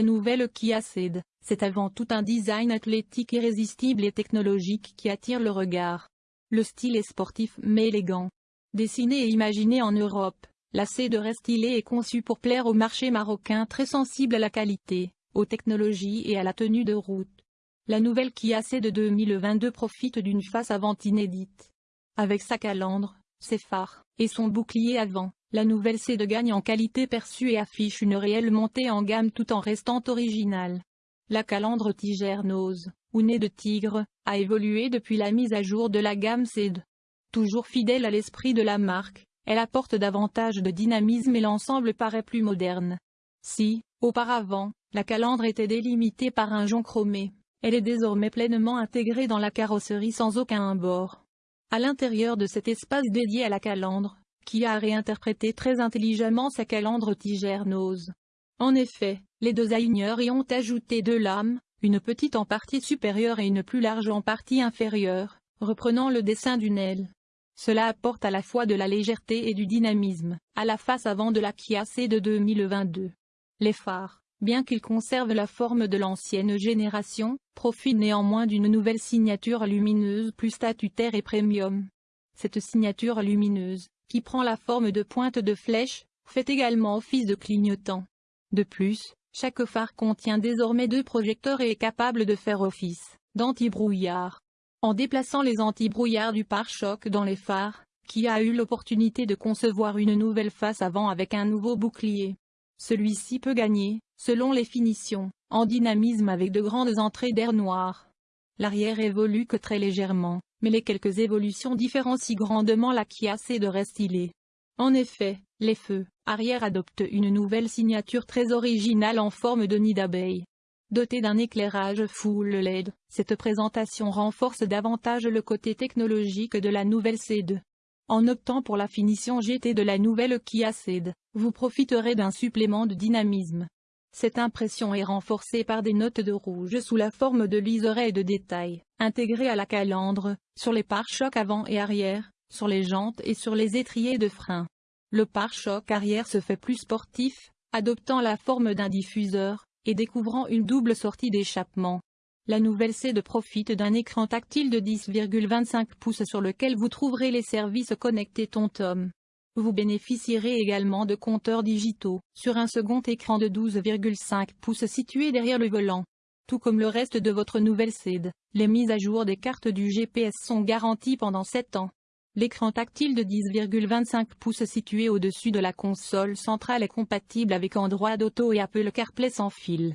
La nouvelle Kia Ceed, c'est avant tout un design athlétique irrésistible et technologique qui attire le regard. Le style est sportif mais élégant. Dessinée et imaginée en Europe, la Ceed Restylé est conçue pour plaire au marché marocain très sensible à la qualité, aux technologies et à la tenue de route. La nouvelle Kia Ceed 2022 profite d'une face avant inédite. Avec sa calandre, ses phares, et son bouclier avant, la nouvelle Ceed gagne en qualité perçue et affiche une réelle montée en gamme tout en restant originale. La calandre Tigernose, ou nez de tigre, a évolué depuis la mise à jour de la gamme Ceed. Toujours fidèle à l'esprit de la marque, elle apporte davantage de dynamisme et l'ensemble paraît plus moderne. Si, auparavant, la calandre était délimitée par un jonc chromé, elle est désormais pleinement intégrée dans la carrosserie sans aucun bord. À l'intérieur de cet espace dédié à la calandre, qui a réinterprété très intelligemment sa calandre tigernose. En effet, les designers y ont ajouté deux lames, une petite en partie supérieure et une plus large en partie inférieure, reprenant le dessin d'une aile. Cela apporte à la fois de la légèreté et du dynamisme, à la face avant de la Kia C de 2022. Les phares, bien qu'ils conservent la forme de l'ancienne génération, profitent néanmoins d'une nouvelle signature lumineuse plus statutaire et premium. Cette signature lumineuse, qui prend la forme de pointe de flèche, fait également office de clignotant. De plus, chaque phare contient désormais deux projecteurs et est capable de faire office d'anti-brouillard. En déplaçant les anti-brouillards du pare-choc dans les phares, qui a eu l'opportunité de concevoir une nouvelle face avant avec un nouveau bouclier. Celui-ci peut gagner, selon les finitions, en dynamisme avec de grandes entrées d'air noir. L'arrière évolue que très légèrement, mais les quelques évolutions différencient grandement la Kia C de. En effet, les feux arrière adoptent une nouvelle signature très originale en forme de nid d'abeille. Dotée d'un éclairage full LED, cette présentation renforce davantage le côté technologique de la nouvelle C2. En optant pour la finition GT de la nouvelle Kia Ceed, vous profiterez d'un supplément de dynamisme. Cette impression est renforcée par des notes de rouge sous la forme de liserés et de détails, intégrés à la calandre, sur les pare-chocs avant et arrière, sur les jantes et sur les étriers de frein. Le pare-choc arrière se fait plus sportif, adoptant la forme d'un diffuseur, et découvrant une double sortie d'échappement. La nouvelle C2 profite d'un écran tactile de 10,25 pouces sur lequel vous trouverez les services connectés TomTom. Vous bénéficierez également de compteurs digitaux, sur un second écran de 12,5 pouces situé derrière le volant. Tout comme le reste de votre nouvelle CED, les mises à jour des cartes du GPS sont garanties pendant 7 ans. L'écran tactile de 10,25 pouces situé au-dessus de la console centrale est compatible avec Android Auto et Apple CarPlay sans fil.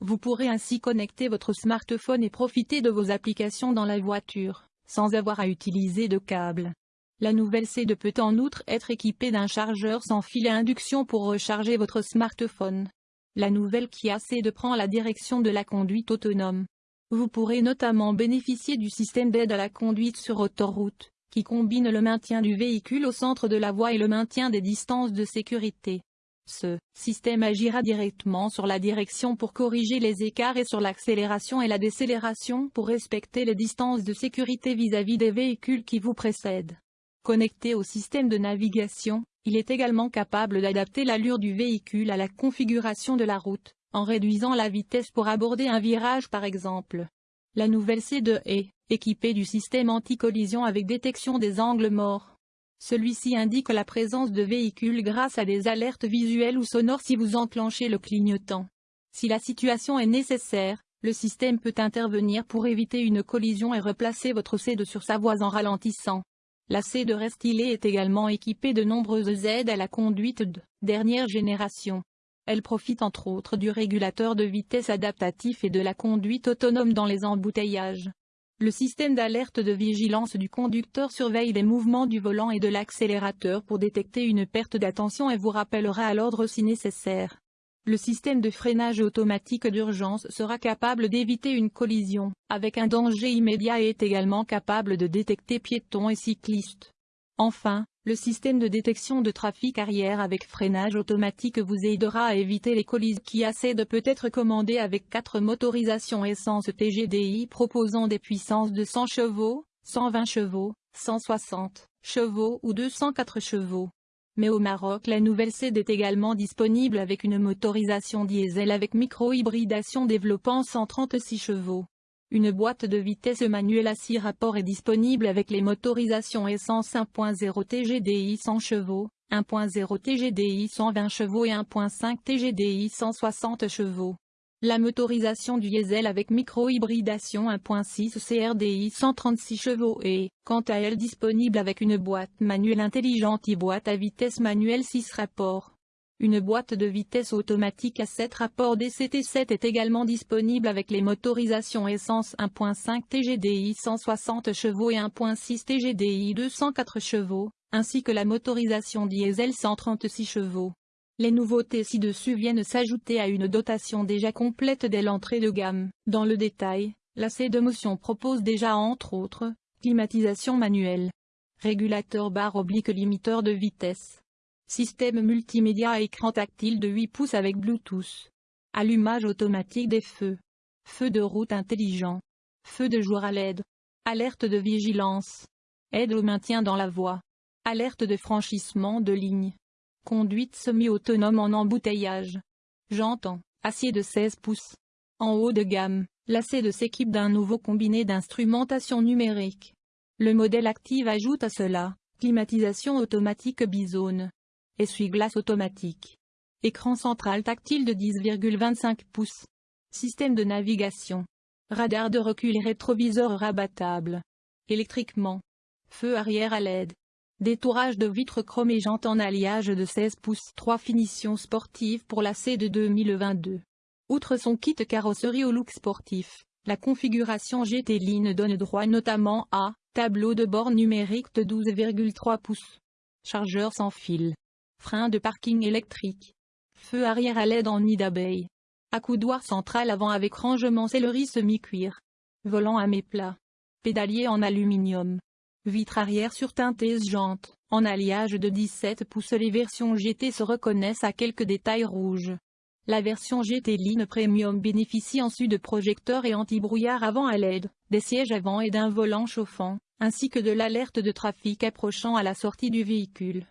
Vous pourrez ainsi connecter votre smartphone et profiter de vos applications dans la voiture, sans avoir à utiliser de câble. La nouvelle C2 peut en outre être équipée d'un chargeur sans fil à induction pour recharger votre smartphone. La nouvelle Kia C2 prend la direction de la conduite autonome. Vous pourrez notamment bénéficier du système d'aide à la conduite sur autoroute, qui combine le maintien du véhicule au centre de la voie et le maintien des distances de sécurité. Ce système agira directement sur la direction pour corriger les écarts et sur l'accélération et la décélération pour respecter les distances de sécurité vis-à-vis -vis des véhicules qui vous précèdent. Connecté au système de navigation, il est également capable d'adapter l'allure du véhicule à la configuration de la route, en réduisant la vitesse pour aborder un virage par exemple. La nouvelle C2 est équipée du système anti-collision avec détection des angles morts. Celui-ci indique la présence de véhicules grâce à des alertes visuelles ou sonores si vous enclenchez le clignotant. Si la situation est nécessaire, le système peut intervenir pour éviter une collision et replacer votre C2 sur sa voie en ralentissant. La C de Restylé est également équipée de nombreuses aides à la conduite de dernière génération. Elle profite entre autres du régulateur de vitesse adaptatif et de la conduite autonome dans les embouteillages. Le système d'alerte de vigilance du conducteur surveille les mouvements du volant et de l'accélérateur pour détecter une perte d'attention et vous rappellera à l'ordre si nécessaire. Le système de freinage automatique d'urgence sera capable d'éviter une collision, avec un danger immédiat et est également capable de détecter piétons et cyclistes. Enfin, le système de détection de trafic arrière avec freinage automatique vous aidera à éviter les collisions qui de peut être commandé avec 4 motorisations essence TGDI proposant des puissances de 100 chevaux, 120 chevaux, 160 chevaux ou 204 chevaux. Mais au Maroc la nouvelle CD est également disponible avec une motorisation diesel avec micro-hybridation développant 136 chevaux. Une boîte de vitesse manuelle à 6 rapports est disponible avec les motorisations essence 1.0 TGDI 100 chevaux, 1.0 TGDI 120 chevaux et 1.5 TGDI 160 chevaux. La motorisation du diesel avec micro-hybridation 1.6 CRDI 136 chevaux est, quant à elle disponible avec une boîte manuelle intelligente et boîte à vitesse manuelle 6 rapports. Une boîte de vitesse automatique à 7 rapports DCT7 est également disponible avec les motorisations essence 1.5 TGDI 160 chevaux et 1.6 TGDI 204 chevaux, ainsi que la motorisation diesel 136 chevaux. Les nouveautés ci-dessus viennent s'ajouter à une dotation déjà complète dès l'entrée de gamme. Dans le détail, la C de motion propose déjà entre autres, climatisation manuelle, régulateur barre oblique limiteur de vitesse, Système multimédia à écran tactile de 8 pouces avec Bluetooth. Allumage automatique des feux. Feu de route intelligent. Feu de jour à LED. Alerte de vigilance. Aide au maintien dans la voie. Alerte de franchissement de ligne. Conduite semi-autonome en embouteillage. J'entends, acier de 16 pouces. En haut de gamme, de s'équipe d'un nouveau combiné d'instrumentation numérique. Le modèle active ajoute à cela, climatisation automatique bizone. Essuie-glace automatique. Écran central tactile de 10,25 pouces. Système de navigation. Radar de recul et rétroviseur rabattable. Électriquement. Feu arrière à LED. Détourage de vitres chromées jantes en alliage de 16 pouces. 3 finitions sportives pour la C de 2022. Outre son kit carrosserie au look sportif, la configuration GT Line donne droit notamment à tableau de bord numérique de 12,3 pouces. Chargeur sans fil. Frein de parking électrique. Feu arrière à LED en nid d'abeille. Accoudoir central avant avec rangement sellerie semi-cuir. Volant à méplat. Pédalier en aluminium. Vitre arrière surteintée jante, en alliage de 17 pouces Les versions GT se reconnaissent à quelques détails rouges. La version GT Line Premium bénéficie ensuite de projecteurs et anti-brouillard avant à LED, des sièges avant et d'un volant chauffant, ainsi que de l'alerte de trafic approchant à la sortie du véhicule.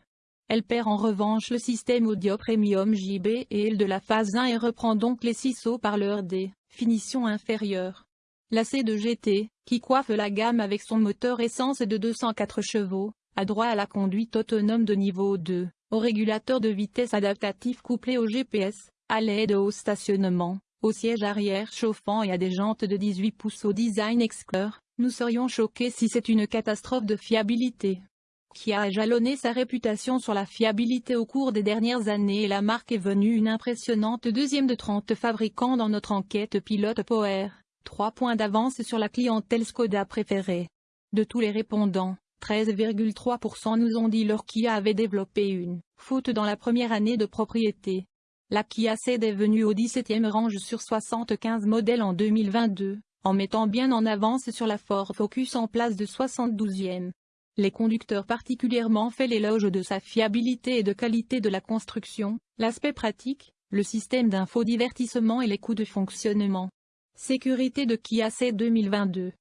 Elle perd en revanche le système audio premium JB et L de la phase 1 et reprend donc les 6 haut-parleurs D, finition inférieure. La C2 GT, qui coiffe la gamme avec son moteur essence de 204 chevaux, a droit à la conduite autonome de niveau 2, au régulateur de vitesse adaptatif couplé au GPS, à l'aide au stationnement, au siège arrière chauffant et à des jantes de 18 pouces au design exclure, nous serions choqués si c'est une catastrophe de fiabilité. Qui a jalonné sa réputation sur la fiabilité au cours des dernières années et la marque est venue une impressionnante deuxième de 30 fabricants dans notre enquête pilote Power, 3 points d'avance sur la clientèle Skoda préférée. De tous les répondants, 13,3% nous ont dit leur Kia avait développé une faute dans la première année de propriété. La Kia C est venue au 17e range sur 75 modèles en 2022, en mettant bien en avance sur la Ford Focus en place de 72e. Les conducteurs particulièrement fait l'éloge de sa fiabilité et de qualité de la construction, l'aspect pratique, le système d'infodivertissement et les coûts de fonctionnement. Sécurité de Kia C 2022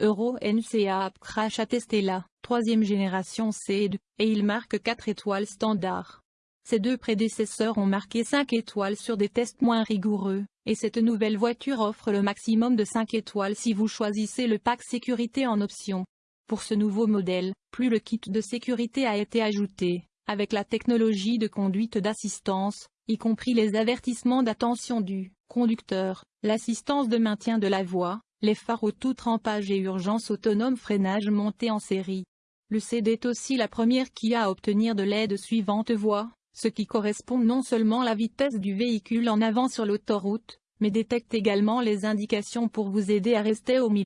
Euro NCA Crash attesté la troisième génération C2, et il marque 4 étoiles standard. Ces deux prédécesseurs ont marqué 5 étoiles sur des tests moins rigoureux, et cette nouvelle voiture offre le maximum de 5 étoiles si vous choisissez le pack sécurité en option. Pour ce nouveau modèle, plus le kit de sécurité a été ajouté, avec la technologie de conduite d'assistance, y compris les avertissements d'attention du conducteur, l'assistance de maintien de la voie, les phares tout trempage et urgence autonome freinage monté en série. Le CD est aussi la première qui a à obtenir de l'aide suivante voie, ce qui correspond non seulement à la vitesse du véhicule en avant sur l'autoroute, mais détecte également les indications pour vous aider à rester au milieu.